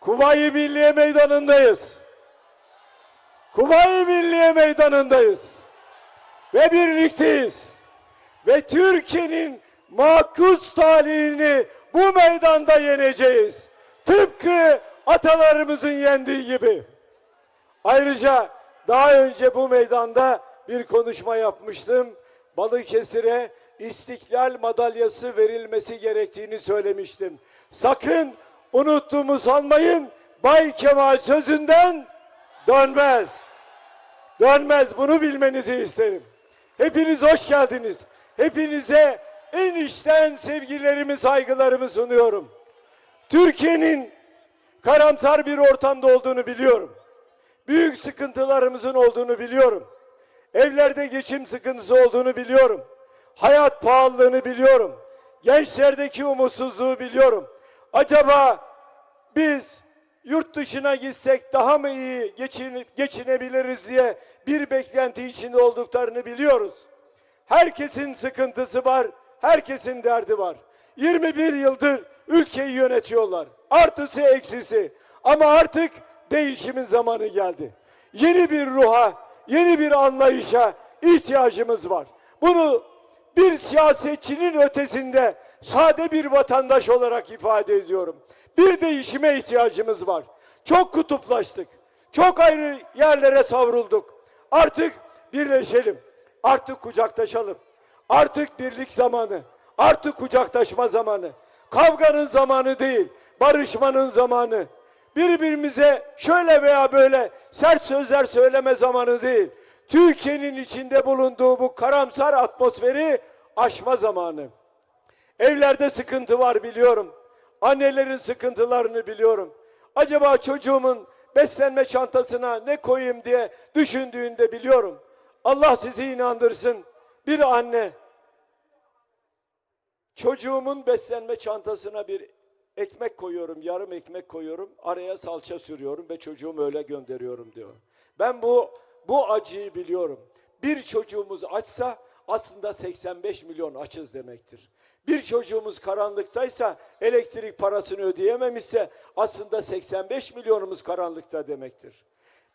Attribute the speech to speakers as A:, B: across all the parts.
A: Kuvayi Milliye Meydanı'ndayız. Kuvayi Milliye Meydanı'ndayız. Ve birlikteyiz. Ve Türkiye'nin makus talihini bu meydanda yeneceğiz. Tıpkı atalarımızın yendiği gibi. Ayrıca daha önce bu meydanda bir konuşma yapmıştım. Balıkesir'e İstiklal madalyası verilmesi gerektiğini söylemiştim. Sakın unuttuğumu sanmayın. Bay Kemal sözünden dönmez. Dönmez bunu bilmenizi isterim. Hepiniz hoş geldiniz. Hepinize en içten sevgilerimi, saygılarımı sunuyorum. Türkiye'nin karamsar bir ortamda olduğunu biliyorum. Büyük sıkıntılarımızın olduğunu biliyorum. Evlerde geçim sıkıntısı olduğunu biliyorum. Hayat pahalılığını biliyorum. Gençlerdeki umutsuzluğu biliyorum. Acaba biz yurt dışına gitsek daha mı iyi geçinip geçinebiliriz diye bir beklenti içinde olduklarını biliyoruz. Herkesin sıkıntısı var, herkesin derdi var. 21 yıldır ülkeyi yönetiyorlar. Artısı eksisi. Ama artık değişimin zamanı geldi. Yeni bir ruha, yeni bir anlayışa ihtiyacımız var. Bunu bir siyasetçinin ötesinde sade bir vatandaş olarak ifade ediyorum. Bir değişime ihtiyacımız var. Çok kutuplaştık. Çok ayrı yerlere savrulduk. Artık birleşelim. Artık kucaklaşalım. Artık birlik zamanı. Artık kucaklaşma zamanı. Kavganın zamanı değil, barışmanın zamanı. Birbirimize şöyle veya böyle sert sözler söyleme zamanı değil. Türkiye'nin içinde bulunduğu bu karamsar atmosferi aşma zamanı. Evlerde sıkıntı var biliyorum. Annelerin sıkıntılarını biliyorum. Acaba çocuğumun beslenme çantasına ne koyayım diye düşündüğünde biliyorum. Allah sizi inandırsın. Bir anne çocuğumun beslenme çantasına bir ekmek koyuyorum, yarım ekmek koyuyorum, araya salça sürüyorum ve çocuğumu öyle gönderiyorum diyor. Ben bu bu acıyı biliyorum. Bir çocuğumuz açsa aslında 85 milyon açız demektir. Bir çocuğumuz karanlıktaysa elektrik parasını ödeyememişse aslında 85 milyonumuz karanlıkta demektir.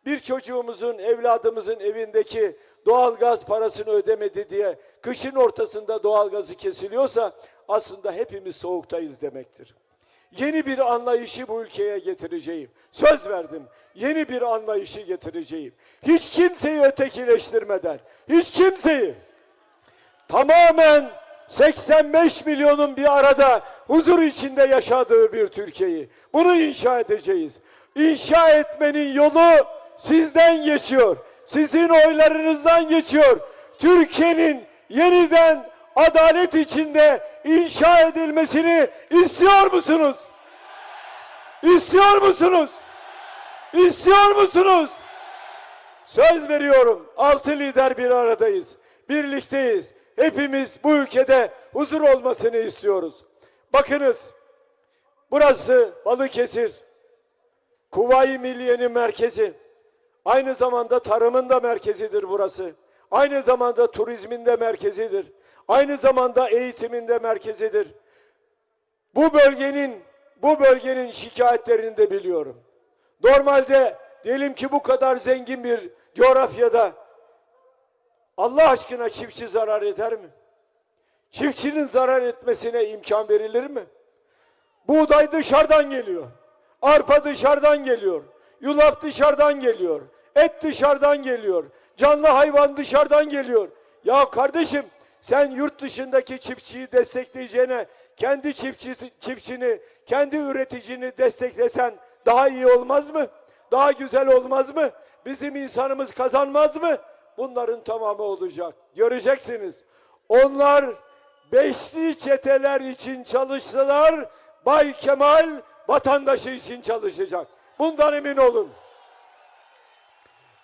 A: Bir çocuğumuzun, evladımızın evindeki doğalgaz parasını ödemedi diye kışın ortasında doğalgazı kesiliyorsa aslında hepimiz soğuktayız demektir. Yeni bir anlayışı bu ülkeye getireceğim. Söz verdim. Yeni bir anlayışı getireceğim. Hiç kimseyi ötekileştirmeden, hiç kimseyi tamamen 85 milyonun bir arada huzur içinde yaşadığı bir Türkiye'yi. Bunu inşa edeceğiz. İnşa etmenin yolu sizden geçiyor. Sizin oylarınızdan geçiyor. Türkiye'nin yeniden adalet içinde inşa edilmesini istiyor musunuz? İstiyor musunuz? İstiyor musunuz? Söz veriyorum. Altı lider bir aradayız. Birlikteyiz. Hepimiz bu ülkede huzur olmasını istiyoruz. Bakınız. Burası Balıkesir. Kuvayi Milliye'nin merkezi. Aynı zamanda tarımın da merkezidir burası. Aynı zamanda turizmin de merkezidir. Aynı zamanda eğitimin de merkezidir. Bu bölgenin bu bölgenin şikayetlerini de biliyorum. Normalde diyelim ki bu kadar zengin bir coğrafyada Allah aşkına çiftçi zarar eder mi? Çiftçinin zarar etmesine imkan verilir mi? Buğday dışarıdan geliyor. Arpa dışarıdan geliyor. Yulaf dışarıdan geliyor. Et dışarıdan geliyor. Canlı hayvan dışarıdan geliyor. Ya kardeşim sen yurt dışındaki çiftçiyi destekleyeceğine kendi çiftçisi, çiftçini, kendi üreticini desteklesen daha iyi olmaz mı? Daha güzel olmaz mı? Bizim insanımız kazanmaz mı? Bunların tamamı olacak. Göreceksiniz. Onlar beşli çeteler için çalıştılar. Bay Kemal vatandaşı için çalışacak. Bundan emin olun.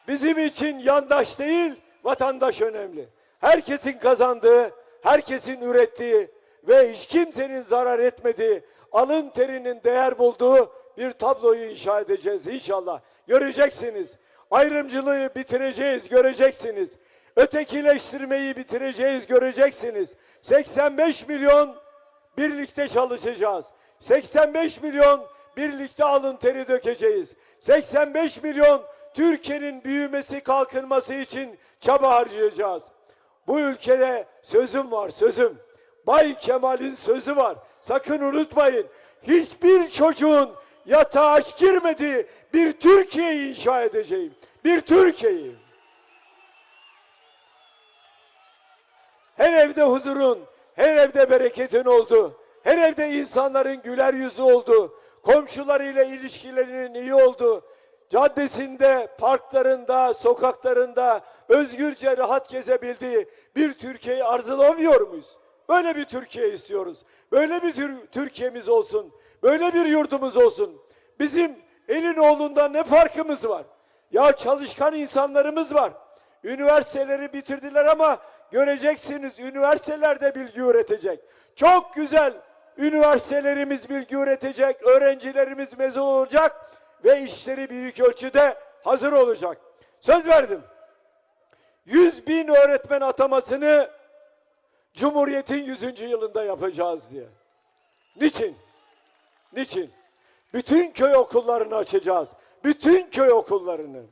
A: Bizim için yandaş değil, vatandaş önemli. Herkesin kazandığı, herkesin ürettiği ve hiç kimsenin zarar etmediği, alın terinin değer bulduğu bir tabloyu inşa edeceğiz inşallah. Göreceksiniz. Ayrımcılığı bitireceğiz, göreceksiniz. Ötekileştirmeyi bitireceğiz, göreceksiniz. 85 milyon birlikte çalışacağız. 85 milyon birlikte alın teri dökeceğiz. 85 milyon Türkiye'nin büyümesi, kalkınması için çaba harcayacağız. Bu ülkede sözüm var, sözüm. Bay Kemal'in sözü var. Sakın unutmayın. Hiçbir çocuğun yatağa aç girmediği bir Türkiye'yi inşa edeceğim. Bir Türkiye'yi. Her evde huzurun, her evde bereketin oldu. Her evde insanların güler yüzü oldu. Komşularıyla ilişkilerinin iyi oldu. Caddesinde, parklarında, sokaklarında özgürce rahat gezebildiği bir Türkiye'yi arzulamıyor muyuz? Böyle bir Türkiye istiyoruz. Böyle bir Tür- Türkiye'miz olsun. Böyle bir yurdumuz olsun. Bizim elin oğlundan ne farkımız var? Ya çalışkan insanlarımız var. Üniversiteleri bitirdiler ama göreceksiniz üniversitelerde bilgi üretecek. Çok güzel üniversitelerimiz bilgi üretecek, öğrencilerimiz mezun olacak ve işleri büyük ölçüde hazır olacak. Söz verdim. 100 bin öğretmen atamasını Cumhuriyet'in 100. yılında yapacağız diye. Niçin? Niçin? Bütün köy okullarını açacağız. Bütün köy okullarını.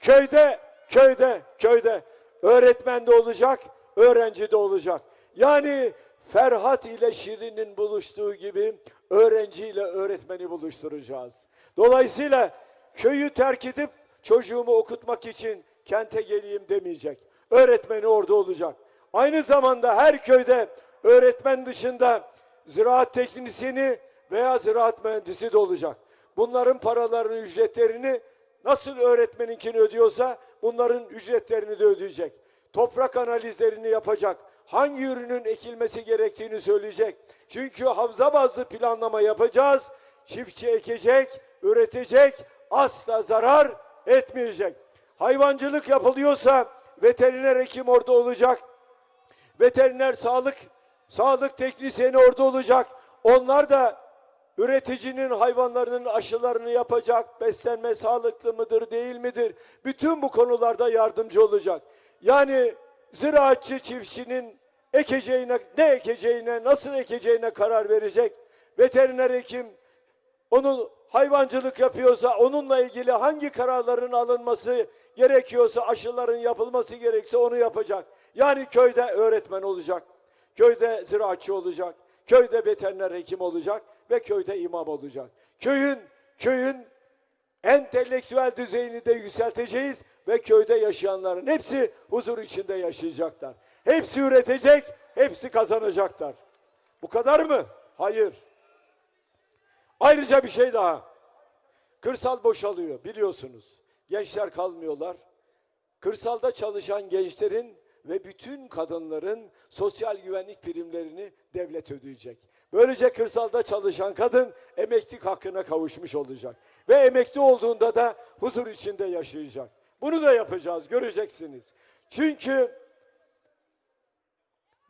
A: Köyde, köyde, köyde öğretmen de olacak, öğrenci de olacak. Yani Ferhat ile Şirin'in buluştuğu gibi öğrenci ile öğretmeni buluşturacağız. Dolayısıyla köyü terk edip çocuğumu okutmak için kente geleyim demeyecek. Öğretmeni orada olacak. Aynı zamanda her köyde öğretmen dışında ziraat teknisyeni veya ziraat mühendisi de olacak. Bunların paralarını, ücretlerini nasıl öğretmeninkini ödüyorsa bunların ücretlerini de ödeyecek. Toprak analizlerini yapacak. Hangi ürünün ekilmesi gerektiğini söyleyecek. Çünkü havza bazlı planlama yapacağız. Çiftçi ekecek, üretecek, asla zarar etmeyecek. Hayvancılık yapılıyorsa veteriner hekim orada olacak veteriner sağlık sağlık teknisyeni orada olacak. Onlar da üreticinin hayvanlarının aşılarını yapacak. Beslenme sağlıklı mıdır, değil midir? Bütün bu konularda yardımcı olacak. Yani ziraatçı çiftçinin ekeceğine, ne ekeceğine, nasıl ekeceğine karar verecek. Veteriner hekim onun hayvancılık yapıyorsa onunla ilgili hangi kararların alınması gerekiyorsa aşıların yapılması gerekse onu yapacak. Yani köyde öğretmen olacak. Köyde ziraatçı olacak. Köyde veteriner hekim olacak ve köyde imam olacak. Köyün köyün entelektüel düzeyini de yükselteceğiz ve köyde yaşayanların hepsi huzur içinde yaşayacaklar. Hepsi üretecek, hepsi kazanacaklar. Bu kadar mı? Hayır. Ayrıca bir şey daha. Kırsal boşalıyor biliyorsunuz. Gençler kalmıyorlar. Kırsalda çalışan gençlerin ve bütün kadınların sosyal güvenlik primlerini devlet ödeyecek. Böylece kırsalda çalışan kadın emeklilik hakkına kavuşmuş olacak. Ve emekli olduğunda da huzur içinde yaşayacak. Bunu da yapacağız, göreceksiniz. Çünkü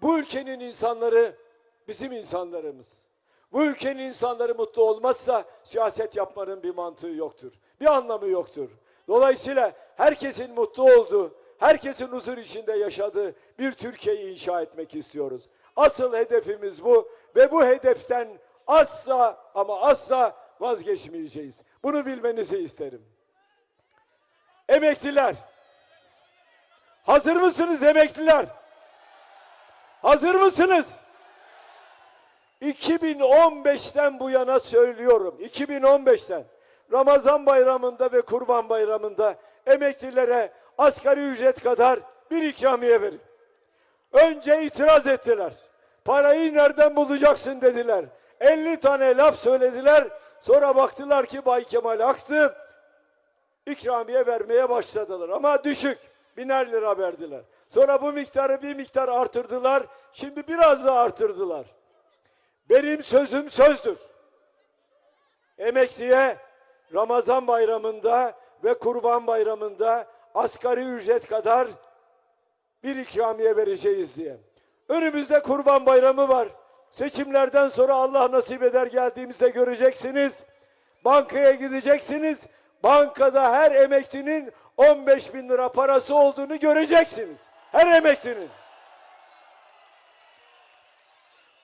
A: bu ülkenin insanları bizim insanlarımız. Bu ülkenin insanları mutlu olmazsa siyaset yapmanın bir mantığı yoktur. Bir anlamı yoktur. Dolayısıyla herkesin mutlu olduğu, herkesin huzur içinde yaşadığı bir Türkiye'yi inşa etmek istiyoruz. Asıl hedefimiz bu ve bu hedeften asla ama asla vazgeçmeyeceğiz. Bunu bilmenizi isterim. Emekliler. Hazır mısınız emekliler? Hazır mısınız? 2015'ten bu yana söylüyorum. 2015'ten Ramazan bayramında ve Kurban bayramında emeklilere asgari ücret kadar bir ikramiye verin. Önce itiraz ettiler. Parayı nereden bulacaksın dediler. 50 tane laf söylediler. Sonra baktılar ki Bay Kemal aktı. İkramiye vermeye başladılar ama düşük. Biner lira verdiler. Sonra bu miktarı bir miktar artırdılar. Şimdi biraz daha artırdılar. Benim sözüm sözdür. Emekliye Ramazan bayramında ve Kurban bayramında asgari ücret kadar bir ikramiye vereceğiz diye. Önümüzde Kurban Bayramı var. Seçimlerden sonra Allah nasip eder geldiğimizde göreceksiniz. Bankaya gideceksiniz. Bankada her emeklinin 15 bin lira parası olduğunu göreceksiniz. Her emeklinin.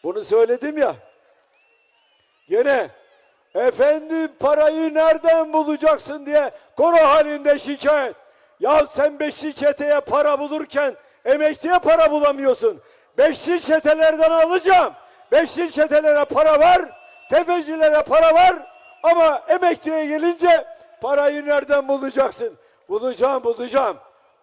A: Bunu söyledim ya. Gene Efendim parayı nereden bulacaksın diye koro halinde şikayet. Ya sen beşli çeteye para bulurken emekliye para bulamıyorsun. Beşli çetelerden alacağım. Beşli çetelere para var, tefecilere para var ama emekliye gelince parayı nereden bulacaksın? Bulacağım, bulacağım.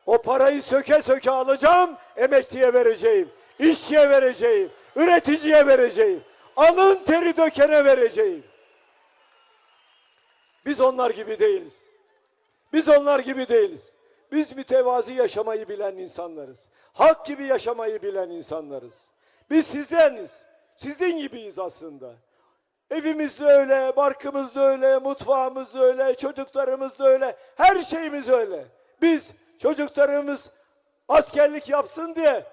A: O parayı söke söke alacağım, emekliye vereceğim, işçiye vereceğim, üreticiye vereceğim, alın teri dökene vereceğim. Biz onlar gibi değiliz. Biz onlar gibi değiliz. Biz mütevazi yaşamayı bilen insanlarız. Halk gibi yaşamayı bilen insanlarız. Biz sizleriz. Sizin gibiyiz aslında. Evimiz öyle, barkımız öyle, mutfağımız öyle, çocuklarımız öyle, her şeyimiz öyle. Biz çocuklarımız askerlik yapsın diye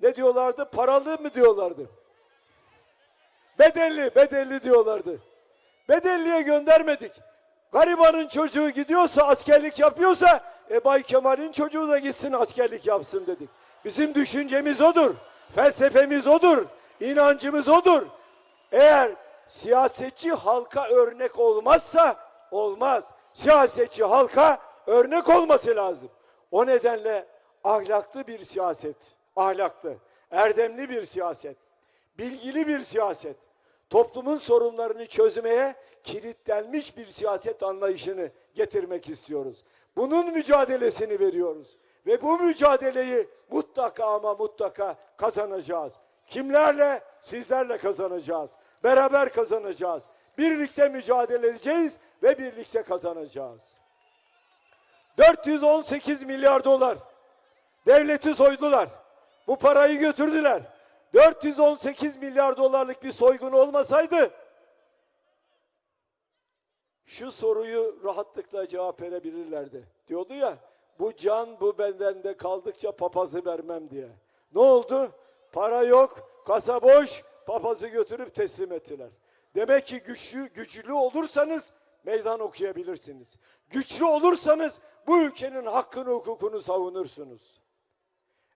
A: ne diyorlardı? Paralı mı diyorlardı? Bedelli, bedelli diyorlardı. Bedelliye göndermedik. Garibanın çocuğu gidiyorsa, askerlik yapıyorsa, e Bay Kemal'in çocuğu da gitsin askerlik yapsın dedik. Bizim düşüncemiz odur. Felsefemiz odur. inancımız odur. Eğer siyasetçi halka örnek olmazsa olmaz. Siyasetçi halka örnek olması lazım. O nedenle ahlaklı bir siyaset, ahlaklı, erdemli bir siyaset, bilgili bir siyaset, toplumun sorunlarını çözmeye kilitlenmiş bir siyaset anlayışını getirmek istiyoruz. Bunun mücadelesini veriyoruz. Ve bu mücadeleyi mutlaka ama mutlaka kazanacağız. Kimlerle? Sizlerle kazanacağız. Beraber kazanacağız. Birlikte mücadele edeceğiz ve birlikte kazanacağız. 418 milyar dolar. Devleti soydular. Bu parayı götürdüler. 418 milyar dolarlık bir soygun olmasaydı şu soruyu rahatlıkla cevap verebilirlerdi. Diyordu ya bu can bu benden de kaldıkça papazı vermem diye. Ne oldu? Para yok, kasa boş, papazı götürüp teslim ettiler. Demek ki güçlü, güçlü olursanız meydan okuyabilirsiniz. Güçlü olursanız bu ülkenin hakkını hukukunu savunursunuz.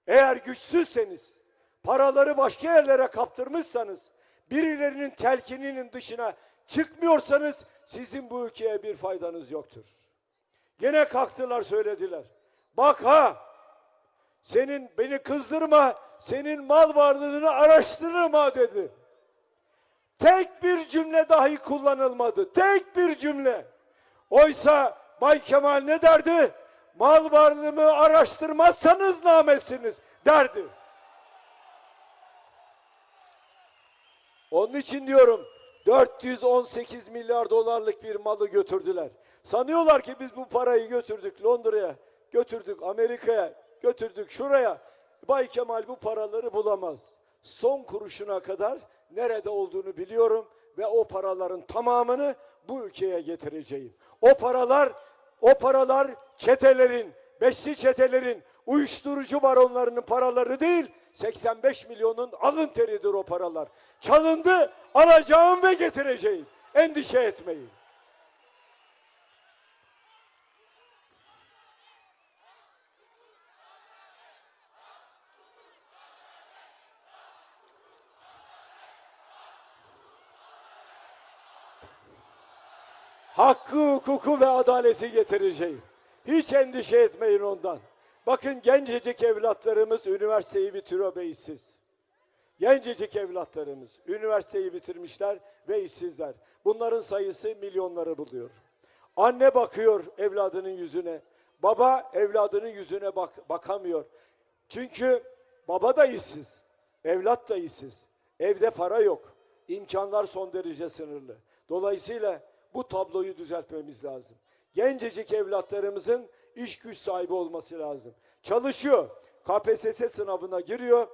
A: Eğer güçsüzseniz, paraları başka yerlere kaptırmışsanız, birilerinin telkininin dışına çıkmıyorsanız sizin bu ülkeye bir faydanız yoktur. Gene kalktılar söylediler. Bak ha, senin beni kızdırma, senin mal varlığını araştırırım ha dedi. Tek bir cümle dahi kullanılmadı. Tek bir cümle. Oysa Bay Kemal ne derdi? Mal varlığımı araştırmazsanız namesiniz derdi. Onun için diyorum 418 milyar dolarlık bir malı götürdüler. Sanıyorlar ki biz bu parayı götürdük Londra'ya, götürdük Amerika'ya, götürdük şuraya. Bay Kemal bu paraları bulamaz. Son kuruşuna kadar nerede olduğunu biliyorum ve o paraların tamamını bu ülkeye getireceğim. O paralar, o paralar çetelerin, beşli çetelerin, uyuşturucu baronlarının paraları değil, 85 milyonun alın teridir o paralar. Çalındı, alacağım ve getireceğim. Endişe etmeyin. hakkı, hukuku ve adaleti getireceğim. Hiç endişe etmeyin ondan. Bakın gencecik evlatlarımız üniversiteyi bitiriyor ve işsiz. Gencecik evlatlarımız üniversiteyi bitirmişler ve işsizler. Bunların sayısı milyonları buluyor. Anne bakıyor evladının yüzüne. Baba evladının yüzüne bak bakamıyor. Çünkü baba da işsiz. Evlat da işsiz. Evde para yok. İmkanlar son derece sınırlı. Dolayısıyla bu tabloyu düzeltmemiz lazım. Gencecik evlatlarımızın iş güç sahibi olması lazım. Çalışıyor. KPSS sınavına giriyor.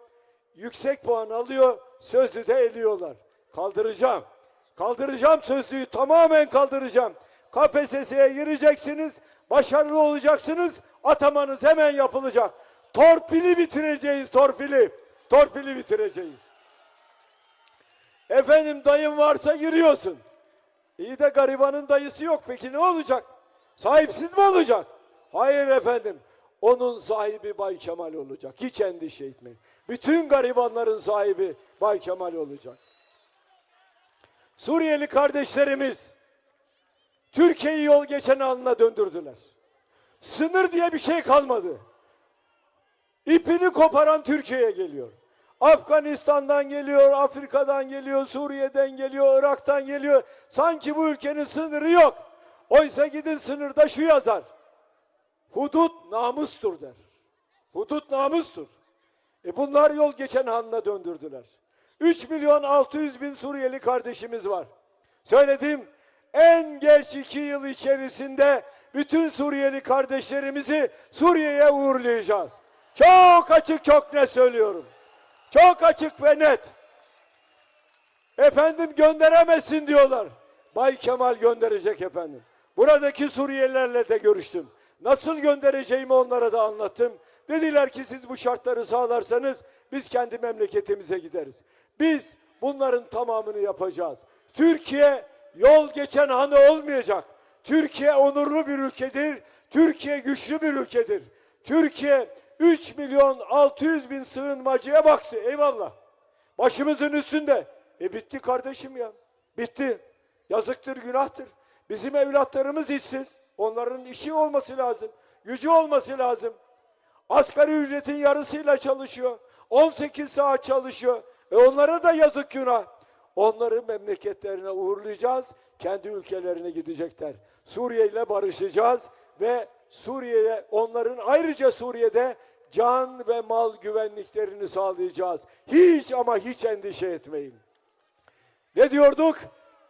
A: Yüksek puan alıyor. Sözlü de eliyorlar. Kaldıracağım. Kaldıracağım sözlüğü tamamen kaldıracağım. KPSS'ye gireceksiniz. Başarılı olacaksınız. Atamanız hemen yapılacak. Torpili bitireceğiz torpili. Torpili bitireceğiz. Efendim dayın varsa giriyorsun. İyi de garibanın dayısı yok. Peki ne olacak? Sahipsiz mi olacak? Hayır efendim. Onun sahibi Bay Kemal olacak. Hiç endişe etmeyin. Bütün garibanların sahibi Bay Kemal olacak. Suriyeli kardeşlerimiz Türkiye'yi yol geçen haline döndürdüler. Sınır diye bir şey kalmadı. İpini koparan Türkiye'ye geliyor. Afganistan'dan geliyor, Afrika'dan geliyor, Suriye'den geliyor, Irak'tan geliyor. Sanki bu ülkenin sınırı yok. Oysa gidin sınırda şu yazar. Hudut namustur der. Hudut namustur. E bunlar yol geçen haline döndürdüler. 3 milyon 600 bin Suriyeli kardeşimiz var. Söyledim en geç iki yıl içerisinde bütün Suriyeli kardeşlerimizi Suriye'ye uğurlayacağız. Çok açık çok net söylüyorum. Çok açık ve net. Efendim gönderemezsin diyorlar. Bay Kemal gönderecek efendim. Buradaki Suriyelilerle de görüştüm. Nasıl göndereceğimi onlara da anlattım. Dediler ki siz bu şartları sağlarsanız biz kendi memleketimize gideriz. Biz bunların tamamını yapacağız. Türkiye yol geçen hanı olmayacak. Türkiye onurlu bir ülkedir. Türkiye güçlü bir ülkedir. Türkiye 3 milyon 600 bin sığınmacıya baktı. Eyvallah. Başımızın üstünde. E bitti kardeşim ya. Bitti. Yazıktır, günahtır. Bizim evlatlarımız işsiz. Onların işi olması lazım. Gücü olması lazım. Asgari ücretin yarısıyla çalışıyor. 18 saat çalışıyor. E onlara da yazık günah. Onları memleketlerine uğurlayacağız. Kendi ülkelerine gidecekler. Suriye ile barışacağız ve Suriye'ye onların ayrıca Suriye'de can ve mal güvenliklerini sağlayacağız. Hiç ama hiç endişe etmeyin. Ne diyorduk?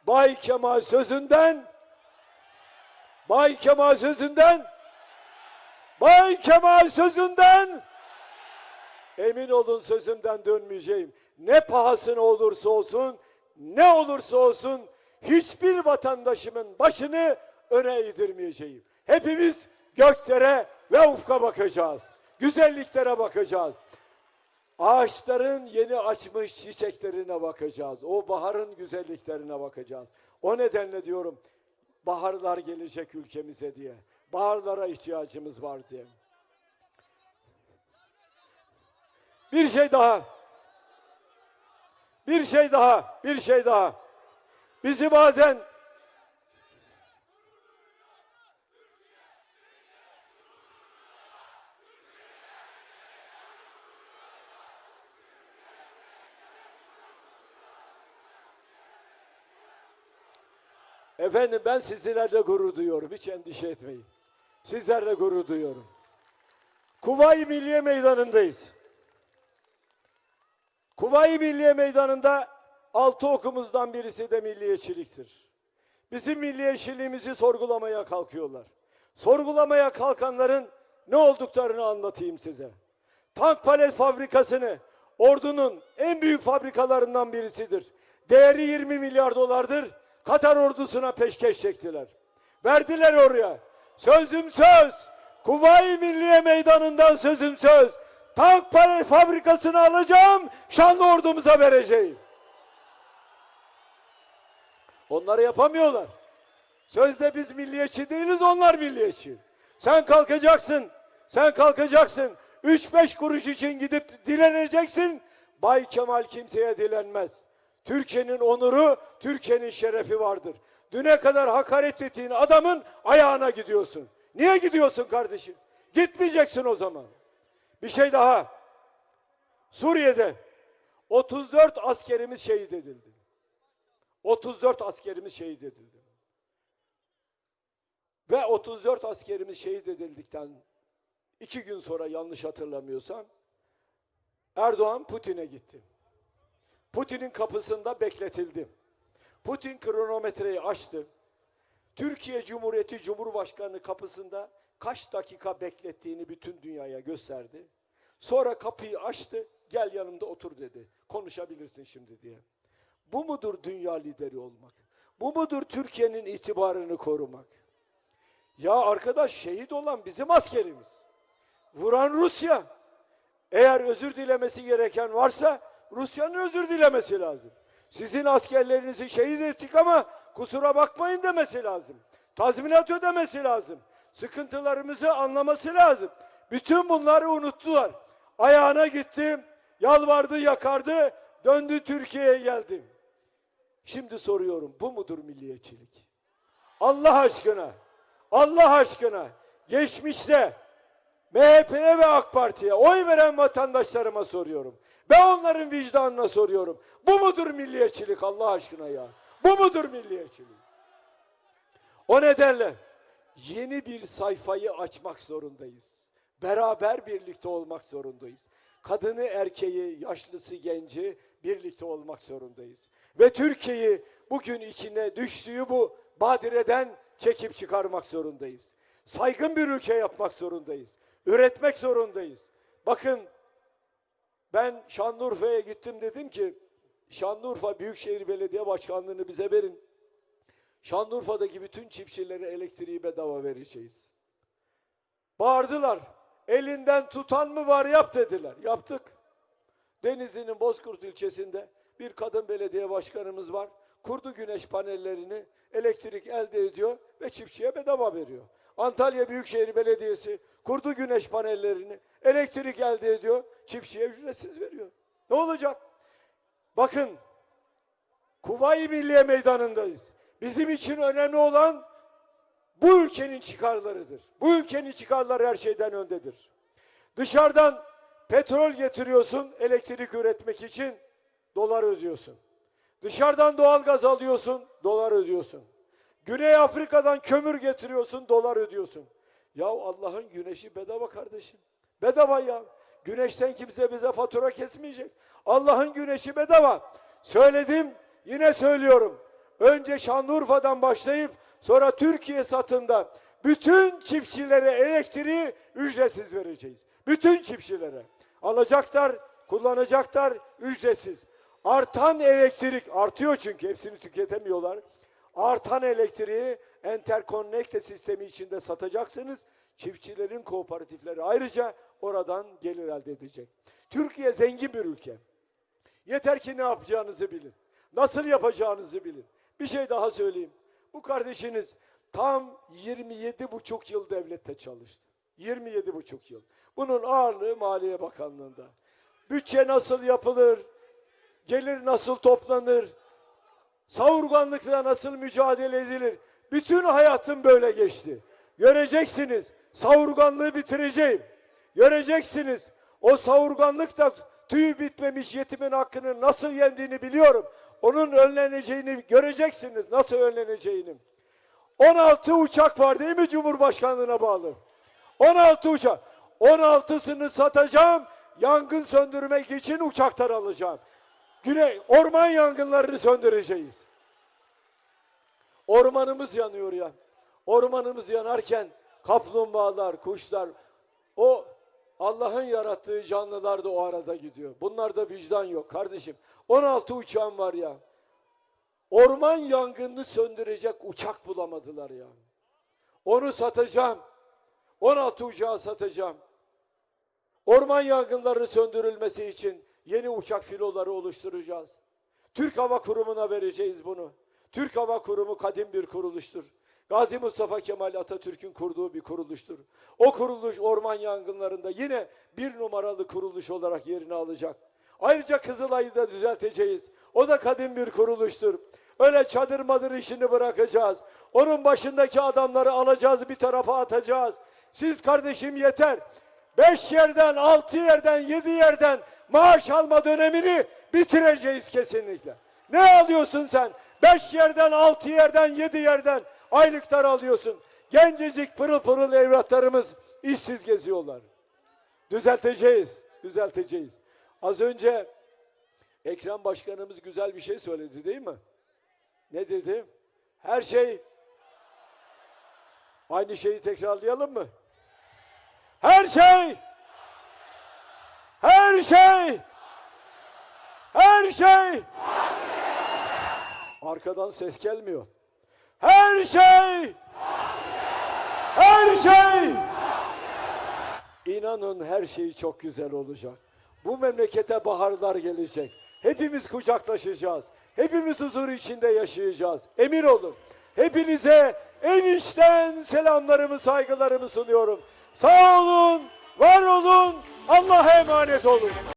A: Bay Kemal sözünden Bay Kemal sözünden Bay Kemal sözünden emin olun sözümden dönmeyeceğim. Ne pahasına olursa olsun, ne olursa olsun hiçbir vatandaşımın başını öne eğdirmeyeceğim. Hepimiz göklere ve ufka bakacağız. Güzelliklere bakacağız. Ağaçların yeni açmış çiçeklerine bakacağız. O baharın güzelliklerine bakacağız. O nedenle diyorum baharlar gelecek ülkemize diye. Baharlara ihtiyacımız var diye. Bir şey daha. Bir şey daha. Bir şey daha. Bizi bazen Efendim ben sizlerle gurur duyuyorum. Hiç endişe etmeyin. Sizlerle gurur duyuyorum. Kuvayi Milliye Meydanı'ndayız. Kuvayi Milliye Meydanı'nda altı okumuzdan birisi de milliyetçiliktir. Bizim milliyetçiliğimizi sorgulamaya kalkıyorlar. Sorgulamaya kalkanların ne olduklarını anlatayım size. Tank palet fabrikasını ordunun en büyük fabrikalarından birisidir. Değeri 20 milyar dolardır. Katar ordusuna peşkeş çektiler. Verdiler oraya. Sözüm söz. Kuvayi Milliye Meydanı'ndan sözüm söz. Tank fabrikasını alacağım. Şanlı ordumuza vereceğim. Onları yapamıyorlar. Sözde biz milliyetçi değiliz, onlar milliyetçi. Sen kalkacaksın, sen kalkacaksın. 3-5 kuruş için gidip dileneceksin. Bay Kemal kimseye dilenmez. Türkiye'nin onuru, Türkiye'nin şerefi vardır. Düne kadar hakaret ettiğin adamın ayağına gidiyorsun. Niye gidiyorsun kardeşim? Gitmeyeceksin o zaman. Bir şey daha. Suriye'de 34 askerimiz şehit edildi. 34 askerimiz şehit edildi. Ve 34 askerimiz şehit edildikten iki gün sonra yanlış hatırlamıyorsam Erdoğan Putin'e gitti. Putin'in kapısında bekletildi. Putin kronometreyi açtı. Türkiye Cumhuriyeti Cumhurbaşkanı kapısında kaç dakika beklettiğini bütün dünyaya gösterdi. Sonra kapıyı açtı. Gel yanımda otur dedi. Konuşabilirsin şimdi diye. Bu mudur dünya lideri olmak? Bu mudur Türkiye'nin itibarını korumak? Ya arkadaş şehit olan bizim askerimiz. Vuran Rusya. Eğer özür dilemesi gereken varsa Rusya'nın özür dilemesi lazım. Sizin askerlerinizi şehit ettik ama kusura bakmayın demesi lazım. Tazminat ödemesi lazım. Sıkıntılarımızı anlaması lazım. Bütün bunları unuttular. Ayağına gitti, yalvardı, yakardı, döndü Türkiye'ye geldi. Şimdi soruyorum bu mudur milliyetçilik? Allah aşkına, Allah aşkına geçmişte MHP'ye ve AK Parti'ye oy veren vatandaşlarıma soruyorum. Ben onların vicdanına soruyorum. Bu mudur milliyetçilik Allah aşkına ya? Bu mudur milliyetçilik? O nedenle yeni bir sayfayı açmak zorundayız. Beraber birlikte olmak zorundayız. Kadını, erkeği, yaşlısı, genci birlikte olmak zorundayız. Ve Türkiye'yi bugün içine düştüğü bu badireden çekip çıkarmak zorundayız. Saygın bir ülke yapmak zorundayız. Üretmek zorundayız. Bakın ben Şanlıurfa'ya gittim dedim ki Şanlıurfa Büyükşehir Belediye Başkanlığı'nı bize verin. Şanlıurfa'daki bütün çiftçilere elektriği bedava vereceğiz. Bağırdılar. Elinden tutan mı var yap dediler. Yaptık. Denizli'nin Bozkurt ilçesinde bir kadın belediye başkanımız var. Kurdu güneş panellerini elektrik elde ediyor ve çiftçiye bedava veriyor. Antalya Büyükşehir Belediyesi kurdu güneş panellerini elektrik elde ediyor, çiftçiye ücretsiz veriyor. Ne olacak? Bakın Kuvayi Milliye Meydanı'ndayız. Bizim için önemli olan bu ülkenin çıkarlarıdır. Bu ülkenin çıkarları her şeyden öndedir. Dışarıdan petrol getiriyorsun elektrik üretmek için dolar ödüyorsun. Dışarıdan doğalgaz alıyorsun dolar ödüyorsun. Güney Afrika'dan kömür getiriyorsun dolar ödüyorsun. Ya Allah'ın güneşi bedava kardeşim. Bedava ya. Güneşten kimse bize fatura kesmeyecek. Allah'ın güneşi bedava. Söyledim yine söylüyorum. Önce Şanlıurfa'dan başlayıp sonra Türkiye satında bütün çiftçilere elektriği ücretsiz vereceğiz. Bütün çiftçilere. Alacaklar, kullanacaklar ücretsiz. Artan elektrik artıyor çünkü hepsini tüketemiyorlar. Artan elektriği enterkonnekte sistemi içinde satacaksınız. Çiftçilerin kooperatifleri ayrıca oradan gelir elde edecek. Türkiye zengin bir ülke. Yeter ki ne yapacağınızı bilin. Nasıl yapacağınızı bilin. Bir şey daha söyleyeyim. Bu kardeşiniz tam 27 buçuk yıl devlette çalıştı. 27 buçuk yıl. Bunun ağırlığı Maliye Bakanlığı'nda. Bütçe nasıl yapılır? Gelir nasıl toplanır? Savurganlıkla nasıl mücadele edilir? Bütün hayatım böyle geçti. Göreceksiniz. Savurganlığı bitireceğim. Göreceksiniz. O savurganlık da tüyü bitmemiş yetimin hakkını nasıl yendiğini biliyorum. Onun önleneceğini göreceksiniz. Nasıl önleneceğini. 16 uçak var değil mi Cumhurbaşkanlığına bağlı? 16 uçak. 16'sını satacağım. Yangın söndürmek için uçaklar alacağım. Güney orman yangınlarını söndüreceğiz. Ormanımız yanıyor ya. Ormanımız yanarken kaplumbağalar, kuşlar, o Allah'ın yarattığı canlılar da o arada gidiyor. Bunlarda vicdan yok kardeşim. 16 uçağım var ya. Orman yangınını söndürecek uçak bulamadılar ya. Onu satacağım. 16 uçağı satacağım. Orman yangınlarının söndürülmesi için yeni uçak filoları oluşturacağız. Türk Hava Kurumu'na vereceğiz bunu. Türk Hava Kurumu kadim bir kuruluştur. Gazi Mustafa Kemal Atatürk'ün kurduğu bir kuruluştur. O kuruluş orman yangınlarında yine bir numaralı kuruluş olarak yerini alacak. Ayrıca Kızılay'ı da düzelteceğiz. O da kadim bir kuruluştur. Öyle çadır madır işini bırakacağız. Onun başındaki adamları alacağız bir tarafa atacağız. Siz kardeşim yeter. Beş yerden, altı yerden, yedi yerden maaş alma dönemini bitireceğiz kesinlikle. Ne alıyorsun sen? Beş yerden, altı yerden, yedi yerden aylıklar alıyorsun. Gencecik pırıl pırıl evlatlarımız işsiz geziyorlar. Düzelteceğiz, düzelteceğiz. Az önce Ekrem Başkanımız güzel bir şey söyledi değil mi? Ne dedi? Her şey aynı şeyi tekrarlayalım mı? Her şey her şey her şey arkadan ses gelmiyor. Her şey her şey İnanın her şey çok güzel olacak. Bu memlekete baharlar gelecek. Hepimiz kucaklaşacağız. Hepimiz huzur içinde yaşayacağız. Emin olun. Hepinize en içten selamlarımı, saygılarımı sunuyorum. Sağ olun, var olun, Allah'a emanet olun.